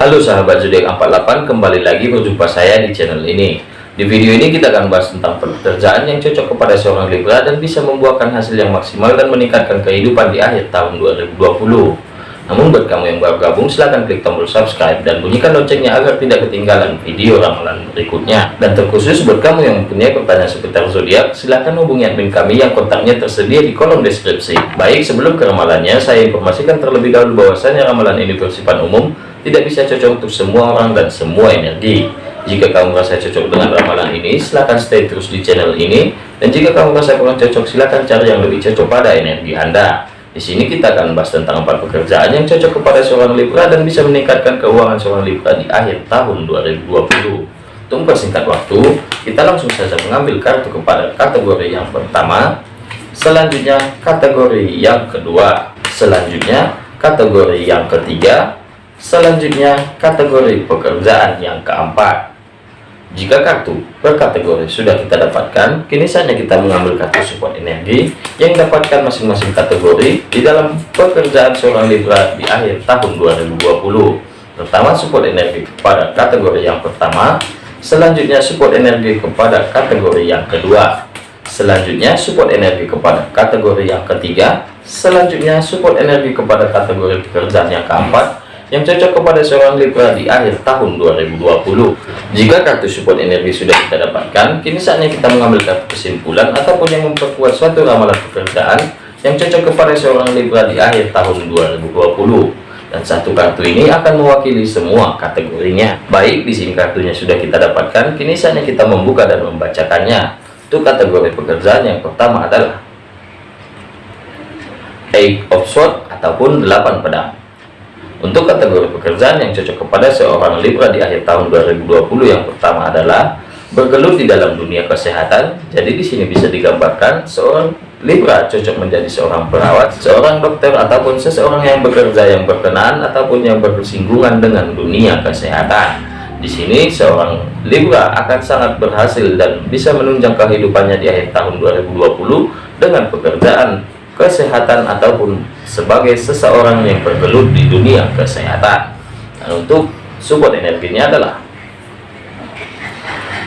Halo sahabat zodiak 48 kembali lagi berjumpa saya di channel ini di video ini kita akan bahas tentang pekerjaan yang cocok kepada seorang Libra dan bisa membuahkan hasil yang maksimal dan meningkatkan kehidupan di akhir tahun 2020 namun buat kamu yang baru gabung silahkan klik tombol subscribe dan bunyikan loncengnya agar tidak ketinggalan video ramalan berikutnya. Dan terkhusus buat kamu yang mempunyai pertanyaan seputar zodiak, silahkan hubungi admin kami yang kontaknya tersedia di kolom deskripsi. Baik, sebelum ke ramalannya, saya informasikan terlebih dahulu bahwasanya ramalan ini bersifat umum, tidak bisa cocok untuk semua orang dan semua energi. Jika kamu merasa cocok dengan ramalan ini, silahkan stay terus di channel ini. Dan jika kamu merasa kurang cocok, silahkan cari yang lebih cocok pada energi Anda. Di sini kita akan membahas tentang empat pekerjaan yang cocok kepada seorang Libra dan bisa meningkatkan keuangan seorang Libra di akhir tahun 2020. Untuk mempersingkat waktu, kita langsung saja mengambil kartu kepada kategori yang pertama, selanjutnya kategori yang kedua, selanjutnya kategori yang ketiga, selanjutnya kategori pekerjaan yang keempat. Jika kartu berkategori sudah kita dapatkan, kini saatnya kita mengambil kartu support energi yang dapatkan masing-masing kategori di dalam pekerjaan seorang Libra di akhir tahun 2020. Pertama, support energi kepada kategori yang pertama, selanjutnya support energi kepada kategori yang kedua, selanjutnya support energi kepada kategori yang ketiga, selanjutnya support energi kepada kategori pekerjaan yang keempat, yang cocok kepada seorang Libra di akhir tahun 2020. Jika kartu support energi sudah kita dapatkan, kini saatnya kita mengambil kartu kesimpulan ataupun yang memperkuat suatu ramalan pekerjaan yang cocok kepada seorang Libra di akhir tahun 2020. Dan satu kartu ini akan mewakili semua kategorinya. Baik, di sini kartunya sudah kita dapatkan, kini saatnya kita membuka dan membacakannya. Untuk kategori pekerjaan yang pertama adalah Eight of Swords ataupun 8 pedang. Untuk kategori pekerjaan yang cocok kepada seorang Libra di akhir tahun 2020 yang pertama adalah bergelut di dalam dunia kesehatan. Jadi di sini bisa digambarkan seorang Libra cocok menjadi seorang perawat, seorang dokter ataupun seseorang yang bekerja yang berkenaan ataupun yang bersinggungan dengan dunia kesehatan. Di sini seorang Libra akan sangat berhasil dan bisa menunjang kehidupannya di akhir tahun 2020 dengan pekerjaan kesehatan ataupun sebagai seseorang yang bergelut di dunia kesehatan. Dan untuk support energinya adalah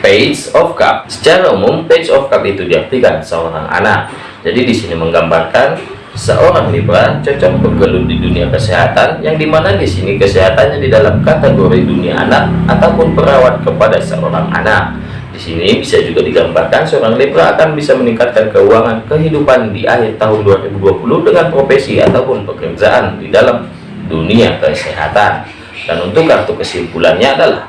Page of Cup. Secara umum, Page of Cup itu diartikan seorang anak. Jadi di sini menggambarkan seorang Libra cocok bergelut di dunia kesehatan, yang di mana di sini kesehatannya di dalam kategori dunia anak ataupun perawat kepada seorang anak. Di sini bisa juga digambarkan seorang Libra akan bisa meningkatkan keuangan kehidupan di akhir tahun 2020 dengan profesi ataupun pekerjaan di dalam dunia kesehatan. Dan untuk kartu kesimpulannya adalah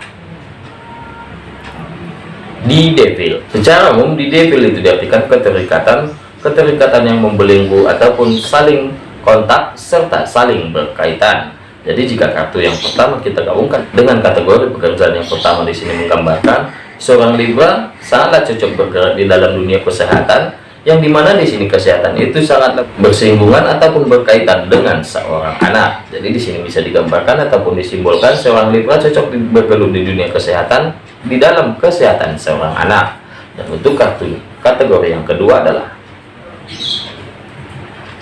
di devil. Secara umum di devil itu diartikan keterikatan, keterikatan yang membelenggu ataupun saling kontak serta saling berkaitan. Jadi jika kartu yang pertama kita gabungkan dengan kategori pekerjaan yang pertama di sini menggambarkan seorang Libra sangatlah cocok bergerak di dalam dunia kesehatan yang di mana di sini kesehatan itu sangat bersinggungan ataupun berkaitan dengan seorang anak. Jadi di sini bisa digambarkan ataupun disimbolkan seorang Libra cocok bergelut di dunia kesehatan di dalam kesehatan seorang anak. Dan untuk kartu kategori yang kedua adalah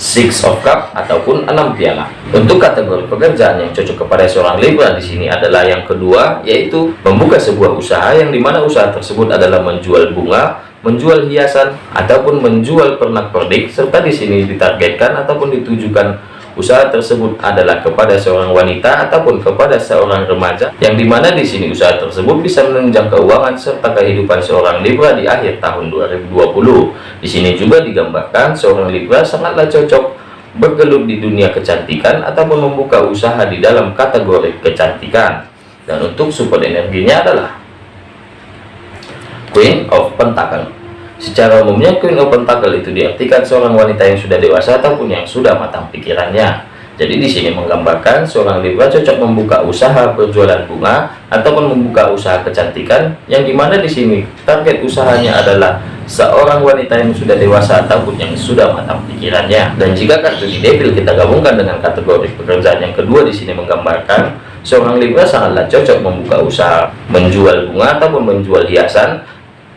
Six of Cup ataupun enam piala. Untuk kategori pekerjaan yang cocok kepada seorang Libra di sini adalah yang kedua, yaitu membuka sebuah usaha yang di mana usaha tersebut adalah menjual bunga, menjual hiasan, ataupun menjual pernak-pernik, serta di sini ditargetkan ataupun ditujukan usaha tersebut adalah kepada seorang wanita ataupun kepada seorang remaja yang di mana di sini usaha tersebut bisa menunjang keuangan serta kehidupan seorang Libra di akhir tahun 2020 di sini juga digambarkan seorang Libra sangatlah cocok bergelut di dunia kecantikan ataupun membuka usaha di dalam kategori kecantikan. Dan untuk support energinya adalah Queen of Pentacle Secara umumnya Queen of Pentacle itu diartikan seorang wanita yang sudah dewasa ataupun yang sudah matang pikirannya. Jadi di sini menggambarkan seorang Libra cocok membuka usaha berjualan bunga ataupun membuka usaha kecantikan yang di mana di sini target usahanya adalah seorang wanita yang sudah dewasa ataupun yang sudah matang pikirannya. Dan jika kartu di Devil kita gabungkan dengan kategori pekerjaan yang kedua di sini menggambarkan seorang Libra sangatlah cocok membuka usaha menjual bunga ataupun menjual hiasan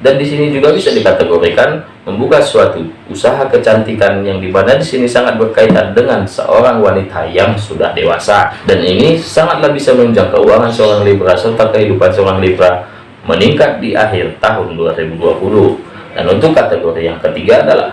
dan di sini juga bisa dikategorikan membuka suatu usaha kecantikan yang di mana di sini sangat berkaitan dengan seorang wanita yang sudah dewasa. Dan ini sangatlah bisa menunjang keuangan seorang Libra serta kehidupan seorang Libra meningkat di akhir tahun 2020 dan untuk kategori yang ketiga adalah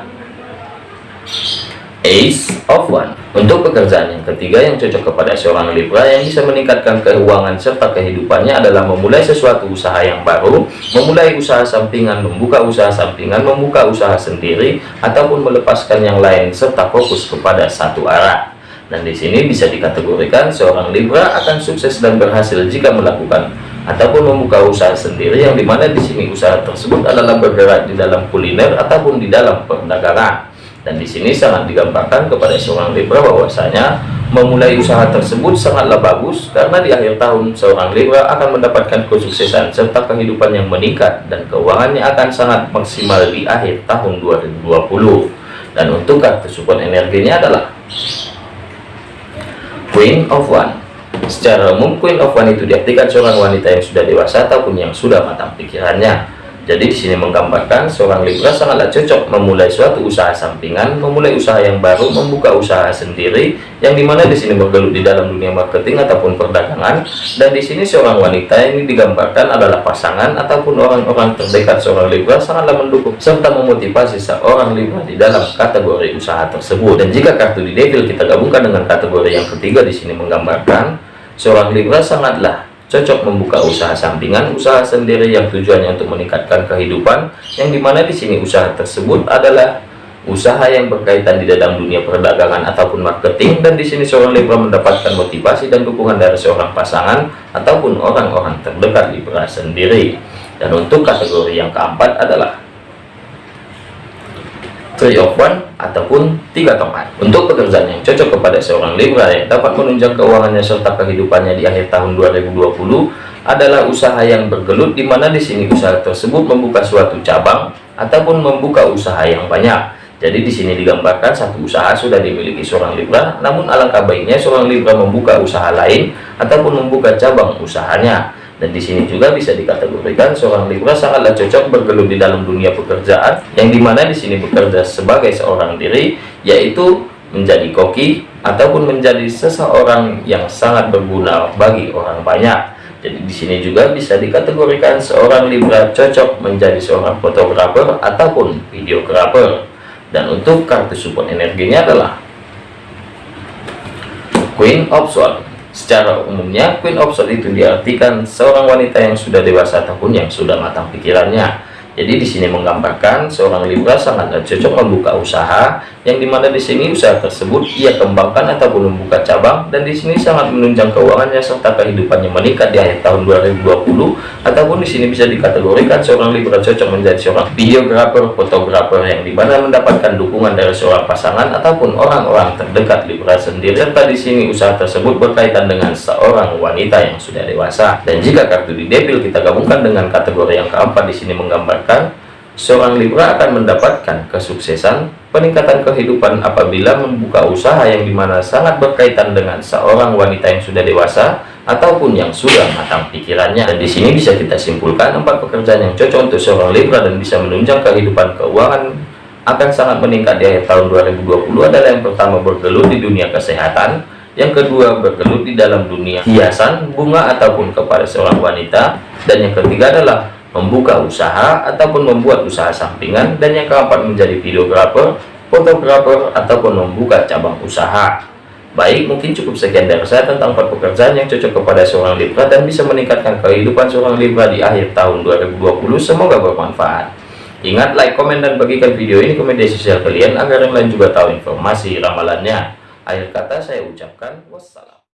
Ace of One. Untuk pekerjaan yang ketiga yang cocok kepada seorang Libra yang bisa meningkatkan keuangan serta kehidupannya adalah memulai sesuatu usaha yang baru memulai usaha sampingan membuka usaha sampingan membuka usaha sendiri ataupun melepaskan yang lain serta fokus kepada satu arah. Dan di sini bisa dikategorikan seorang Libra akan sukses dan berhasil jika melakukan ataupun membuka usaha sendiri yang di mana di sini usaha tersebut adalah bergerak di dalam kuliner ataupun di dalam perdagangan dan di sini sangat digambarkan kepada seorang Libra bahwasanya memulai usaha tersebut sangatlah bagus karena di akhir tahun seorang Libra akan mendapatkan kesuksesan serta kehidupan yang meningkat dan keuangannya akan sangat maksimal di akhir tahun 2020 dan untuk kartu support energinya adalah Queen of One. Secara umum Queen of One itu diartikan seorang wanita yang sudah dewasa ataupun yang sudah matang pikirannya jadi di sini menggambarkan seorang Libra sangatlah cocok memulai suatu usaha sampingan, memulai usaha yang baru, membuka usaha sendiri, yang di mana di sini bergelut di dalam dunia marketing ataupun perdagangan. Dan di sini seorang wanita ini digambarkan adalah pasangan ataupun orang-orang terdekat seorang Libra sangatlah mendukung serta memotivasi seorang Libra di dalam kategori usaha tersebut. Dan jika kartu di Devil kita gabungkan dengan kategori yang ketiga di sini menggambarkan seorang Libra sangatlah cocok membuka usaha sampingan, usaha sendiri yang tujuannya untuk meningkatkan kehidupan, yang di mana di sini usaha tersebut adalah usaha yang berkaitan di dalam dunia perdagangan ataupun marketing, dan di sini seorang Libra mendapatkan motivasi dan dukungan dari seorang pasangan ataupun orang-orang terdekat Libra sendiri. Dan untuk kategori yang keempat adalah One ataupun tiga tongkat. Untuk pekerjaan yang cocok kepada seorang Libra yang dapat menunjang keuangannya serta kehidupannya di akhir tahun 2020 adalah usaha yang bergelut di mana di sini usaha tersebut membuka suatu cabang ataupun membuka usaha yang banyak. Jadi di sini digambarkan satu usaha sudah dimiliki seorang Libra namun alangkah baiknya seorang Libra membuka usaha lain ataupun membuka cabang usahanya dan di sini juga bisa dikategorikan seorang Libra sangatlah cocok bergelut di dalam dunia pekerjaan yang di mana di sini bekerja sebagai seorang diri yaitu menjadi koki ataupun menjadi seseorang yang sangat berguna bagi orang banyak. Jadi di sini juga bisa dikategorikan seorang Libra cocok menjadi seorang fotografer ataupun videografer. Dan untuk kartu support energinya adalah Queen of Swords Secara umumnya, Queen of Swords itu diartikan seorang wanita yang sudah dewasa ataupun yang sudah matang pikirannya. Jadi di sini menggambarkan seorang Libra sangat cocok membuka usaha yang di mana di sini usaha tersebut ia kembangkan ataupun membuka cabang dan di sini sangat menunjang keuangannya serta kehidupannya meningkat di akhir tahun 2020 ataupun di sini bisa dikategorikan seorang Libra cocok menjadi seorang videografer, fotografer yang di mana mendapatkan dukungan dari seorang pasangan ataupun orang-orang terdekat Libra sendiri. Serta di sini usaha tersebut berkaitan dengan seorang wanita yang sudah dewasa. Dan jika kartu di Devil kita gabungkan dengan kategori yang keempat di sini menggambarkan seorang Libra akan mendapatkan kesuksesan peningkatan kehidupan apabila membuka usaha yang di mana sangat berkaitan dengan seorang wanita yang sudah dewasa ataupun yang sudah matang pikirannya. Dan di sini bisa kita simpulkan empat pekerjaan yang cocok untuk seorang Libra dan bisa menunjang kehidupan keuangan akan sangat meningkat di akhir tahun 2020 adalah yang pertama bergelut di dunia kesehatan. Yang kedua bergelut di dalam dunia hiasan bunga ataupun kepada seorang wanita. Dan yang ketiga adalah membuka usaha ataupun membuat usaha sampingan dan yang keempat menjadi videografer fotografer ataupun membuka cabang usaha. Baik mungkin cukup sekian dari saya tentang empat pekerjaan yang cocok kepada seorang Libra dan bisa meningkatkan kehidupan seorang Libra di akhir tahun 2020 semoga bermanfaat. Ingat like komen dan bagikan video ini ke media sosial kalian agar yang lain juga tahu informasi ramalannya. Akhir kata saya ucapkan wassalam